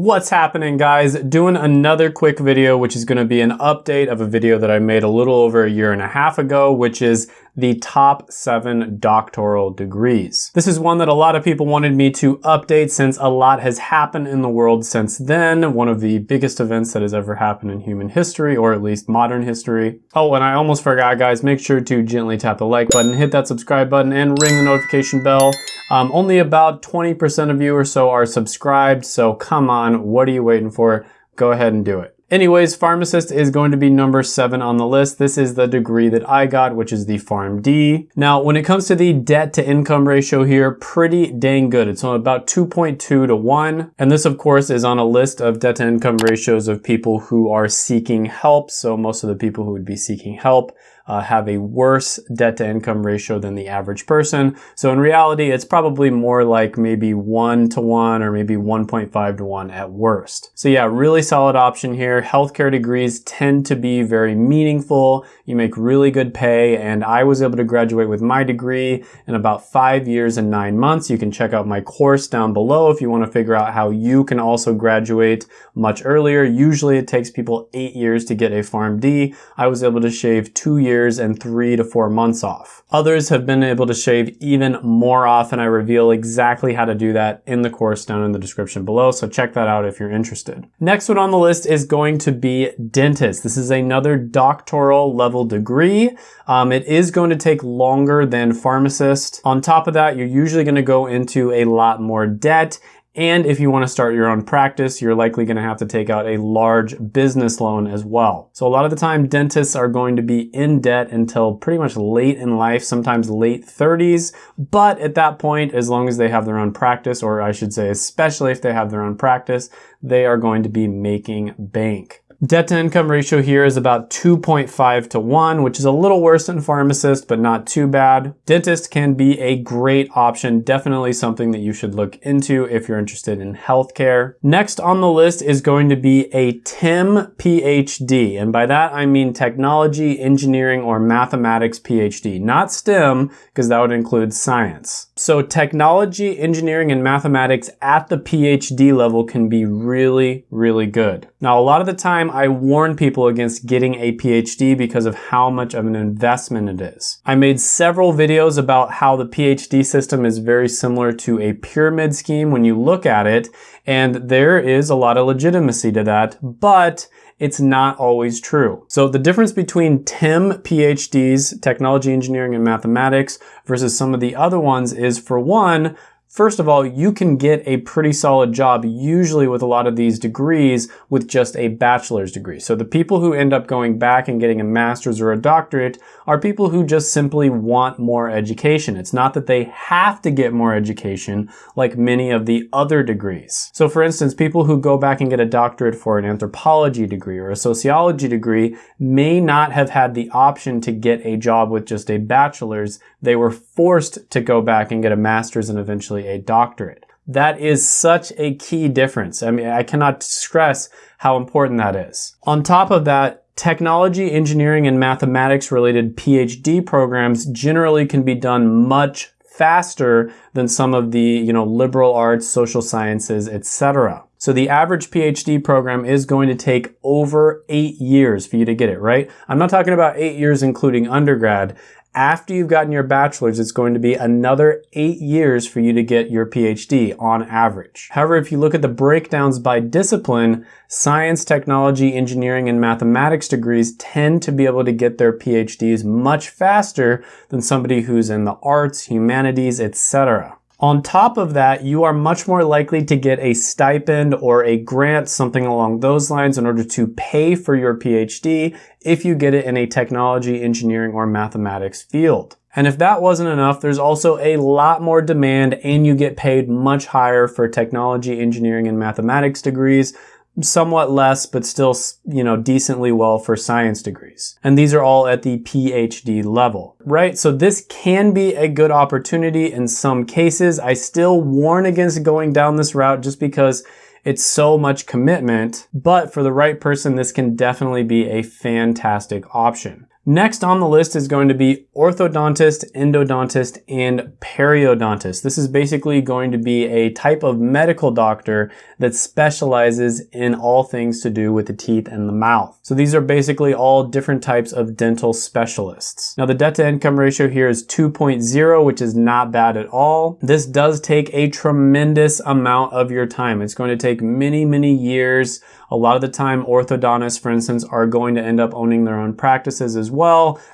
What's happening guys? Doing another quick video which is going to be an update of a video that I made a little over a year and a half ago which is the top seven doctoral degrees. This is one that a lot of people wanted me to update since a lot has happened in the world since then. One of the biggest events that has ever happened in human history or at least modern history. Oh and I almost forgot guys, make sure to gently tap the like button, hit that subscribe button and ring the notification bell. Um, only about 20% of you or so are subscribed, so come on, what are you waiting for? Go ahead and do it. Anyways, pharmacist is going to be number seven on the list. This is the degree that I got, which is the PharmD. Now, when it comes to the debt to income ratio here, pretty dang good. It's on about 2.2 to one. And this of course is on a list of debt to income ratios of people who are seeking help. So most of the people who would be seeking help uh, have a worse debt to income ratio than the average person. So in reality, it's probably more like maybe one to one or maybe 1.5 to one at worst. So yeah, really solid option here. Healthcare degrees tend to be very meaningful. You make really good pay and I was able to graduate with my degree in about five years and nine months. You can check out my course down below if you want to figure out how you can also graduate much earlier. Usually it takes people eight years to get a PharmD. I was able to shave two years and three to four months off. Others have been able to shave even more off and I reveal exactly how to do that in the course down in the description below, so check that out if you're interested. Next one on the list is going to be dentist. This is another doctoral level degree. Um, it is going to take longer than pharmacist. On top of that, you're usually going to go into a lot more debt and if you want to start your own practice, you're likely going to have to take out a large business loan as well. So a lot of the time, dentists are going to be in debt until pretty much late in life, sometimes late 30s. But at that point, as long as they have their own practice, or I should say, especially if they have their own practice, they are going to be making bank. Debt to income ratio here is about 2.5 to 1, which is a little worse than pharmacist, but not too bad. Dentist can be a great option, definitely something that you should look into if you're interested in healthcare. Next on the list is going to be a TEM PhD, and by that I mean technology, engineering, or mathematics PhD, not STEM, because that would include science. So technology, engineering, and mathematics at the PhD level can be really, really good. Now, a lot of the time, time, I warn people against getting a PhD because of how much of an investment it is. I made several videos about how the PhD system is very similar to a pyramid scheme when you look at it, and there is a lot of legitimacy to that, but it's not always true. So the difference between TEM PhDs, technology, engineering, and mathematics, versus some of the other ones is for one, First of all, you can get a pretty solid job usually with a lot of these degrees with just a bachelor's degree. So the people who end up going back and getting a master's or a doctorate are people who just simply want more education. It's not that they have to get more education like many of the other degrees. So for instance, people who go back and get a doctorate for an anthropology degree or a sociology degree may not have had the option to get a job with just a bachelor's. They were forced to go back and get a master's and eventually a doctorate. That is such a key difference. I mean, I cannot stress how important that is. On top of that, technology, engineering, and mathematics related PhD programs generally can be done much faster than some of the, you know, liberal arts, social sciences, etc. So the average PhD program is going to take over eight years for you to get it, right? I'm not talking about eight years including undergrad after you've gotten your bachelor's, it's going to be another eight years for you to get your PhD on average. However, if you look at the breakdowns by discipline, science, technology, engineering, and mathematics degrees tend to be able to get their PhDs much faster than somebody who's in the arts, humanities, etc. On top of that, you are much more likely to get a stipend or a grant, something along those lines in order to pay for your PhD if you get it in a technology, engineering, or mathematics field. And if that wasn't enough, there's also a lot more demand and you get paid much higher for technology, engineering, and mathematics degrees somewhat less, but still, you know, decently well for science degrees. And these are all at the PhD level, right? So this can be a good opportunity in some cases. I still warn against going down this route just because it's so much commitment, but for the right person, this can definitely be a fantastic option. Next on the list is going to be orthodontist, endodontist, and periodontist. This is basically going to be a type of medical doctor that specializes in all things to do with the teeth and the mouth. So these are basically all different types of dental specialists. Now the debt to income ratio here is 2.0, which is not bad at all. This does take a tremendous amount of your time. It's going to take many, many years a lot of the time, orthodontists, for instance, are going to end up owning their own practices as well.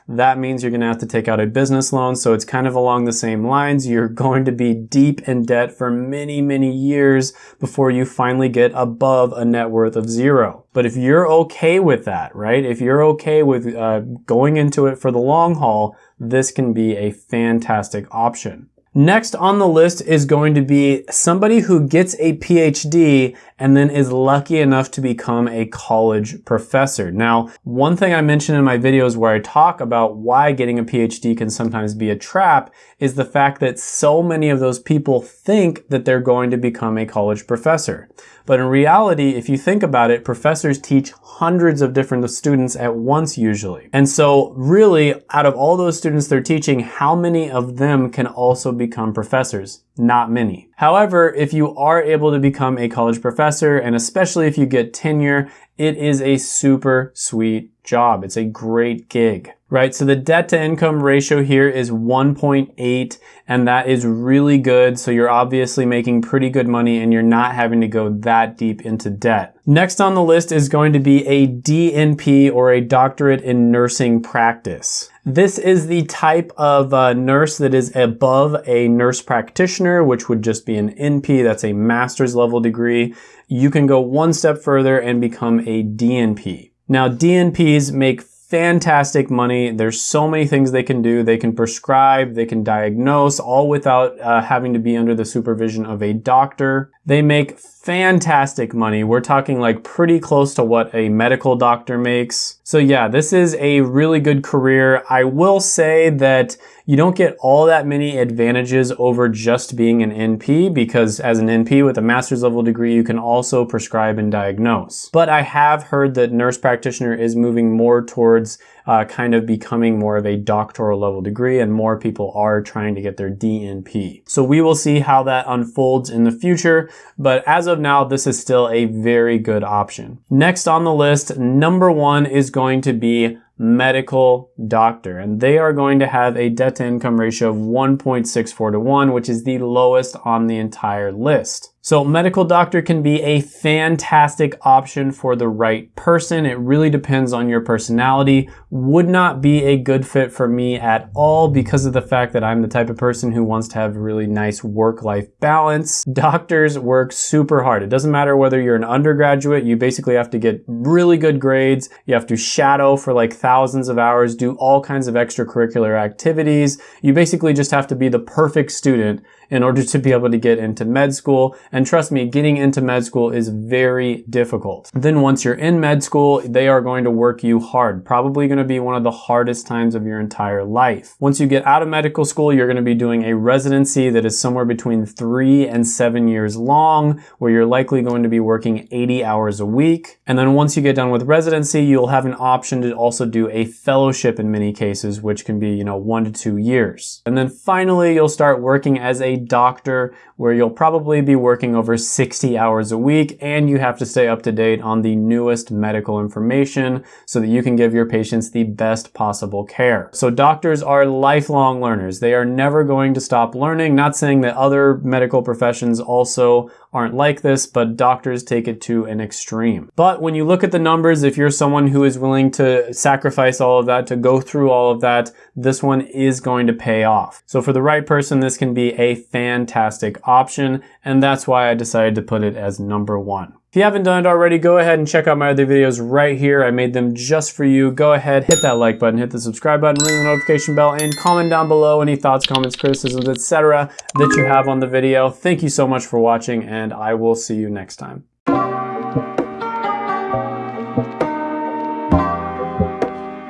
That means you're going to have to take out a business loan. So it's kind of along the same lines. You're going to be deep in debt for many, many years before you finally get above a net worth of zero. But if you're okay with that, right? If you're okay with uh, going into it for the long haul, this can be a fantastic option. Next on the list is going to be somebody who gets a PhD and then is lucky enough to become a college professor. Now, one thing I mentioned in my videos where I talk about why getting a PhD can sometimes be a trap is the fact that so many of those people think that they're going to become a college professor. But in reality, if you think about it, professors teach hundreds of different students at once usually. And so really, out of all those students they're teaching, how many of them can also become professors? Not many. However, if you are able to become a college professor, and especially if you get tenure, it is a super sweet job. It's a great gig, right? So the debt to income ratio here is 1.8 and that is really good. So you're obviously making pretty good money and you're not having to go that deep into debt. Next on the list is going to be a DNP or a doctorate in nursing practice. This is the type of uh, nurse that is above a nurse practitioner, which would just be an NP. That's a master's level degree. You can go one step further and become a DNP. Now, DNPs make fantastic money. There's so many things they can do. They can prescribe, they can diagnose, all without uh, having to be under the supervision of a doctor. They make fantastic money. We're talking like pretty close to what a medical doctor makes. So yeah, this is a really good career. I will say that you don't get all that many advantages over just being an NP because as an NP with a master's level degree, you can also prescribe and diagnose. But I have heard that nurse practitioner is moving more towards uh, kind of becoming more of a doctoral level degree and more people are trying to get their DNP. So we will see how that unfolds in the future, but as of now, this is still a very good option. Next on the list, number one is going to be medical doctor. And they are going to have a debt to income ratio of 1.64 to 1, which is the lowest on the entire list. So medical doctor can be a fantastic option for the right person. It really depends on your personality. Would not be a good fit for me at all because of the fact that I'm the type of person who wants to have really nice work-life balance. Doctors work super hard. It doesn't matter whether you're an undergraduate, you basically have to get really good grades. You have to shadow for like thousands of hours, do all kinds of extracurricular activities. You basically just have to be the perfect student in order to be able to get into med school. And trust me, getting into med school is very difficult. Then once you're in med school, they are going to work you hard. Probably going to be one of the hardest times of your entire life. Once you get out of medical school, you're going to be doing a residency that is somewhere between three and seven years long, where you're likely going to be working 80 hours a week. And then once you get done with residency, you'll have an option to also do a fellowship in many cases, which can be, you know, one to two years. And then finally, you'll start working as a doctor where you'll probably be working over 60 hours a week and you have to stay up to date on the newest medical information so that you can give your patients the best possible care. So doctors are lifelong learners. They are never going to stop learning. Not saying that other medical professions also aren't like this, but doctors take it to an extreme. But when you look at the numbers, if you're someone who is willing to sacrifice all of that, to go through all of that, this one is going to pay off. So for the right person, this can be a fantastic option, and that's why I decided to put it as number one. If you haven't done it already, go ahead and check out my other videos right here. I made them just for you. Go ahead, hit that like button, hit the subscribe button, ring the notification bell, and comment down below any thoughts, comments, criticisms, etc. that you have on the video. Thank you so much for watching, and I will see you next time.